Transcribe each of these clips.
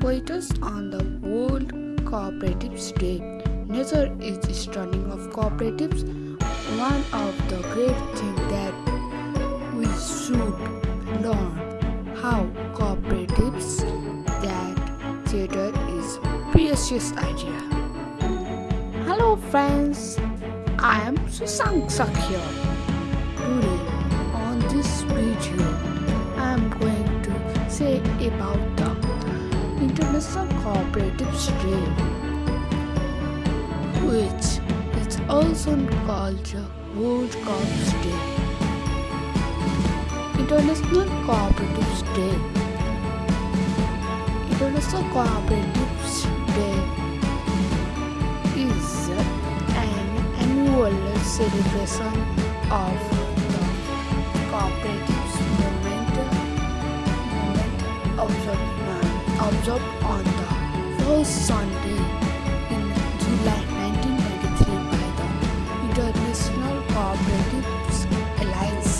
Quotas on the World Cooperatives Day. Nature is the stunning of cooperatives. One of the great things that we should learn how cooperatives that theater is precious idea. Hello friends, I am Susank Sakhya. Today on this video I am going to say about the International Cooperatives Day which is also called the World Coops Day. International Cooperatives Day International Cooperatives Day is an annual celebration of observed, on the first Sunday in July 1993 by the International Cooperatives Alliance.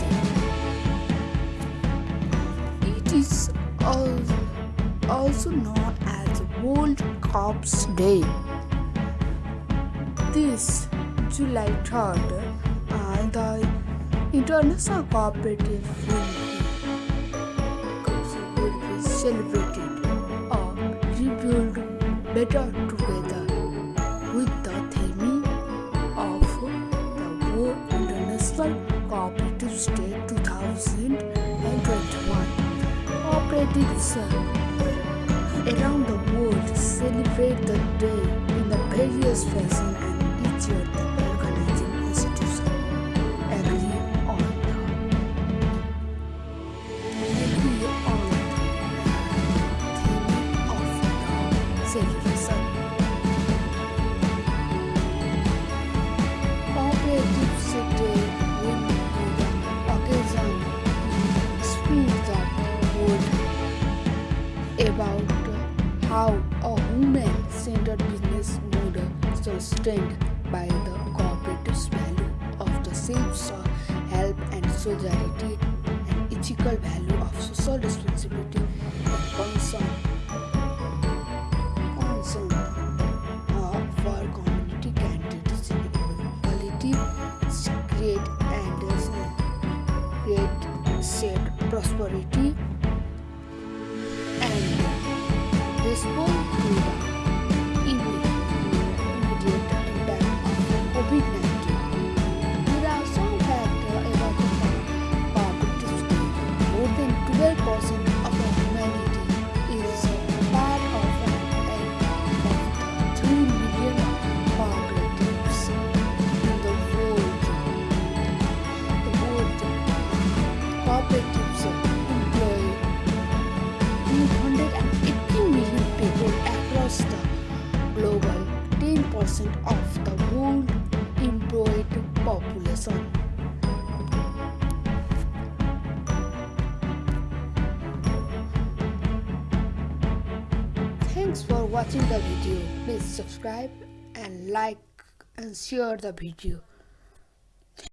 It is also known as World Coops Day. This July 3rd, uh, the International Cooperative will be, celebrated better together with the theme of the World International Cooperative Day 2021. Cooperatives around the world celebrate the day in the various fashion and each year a woman-centered business model sustained by the cooperative's value of the same soul, help and solidarity and ethical value of social responsibility and concern. Concern for community equality, create and create shared prosperity 10% of the world employed population. Thanks for watching the video. Please subscribe and like and share the video.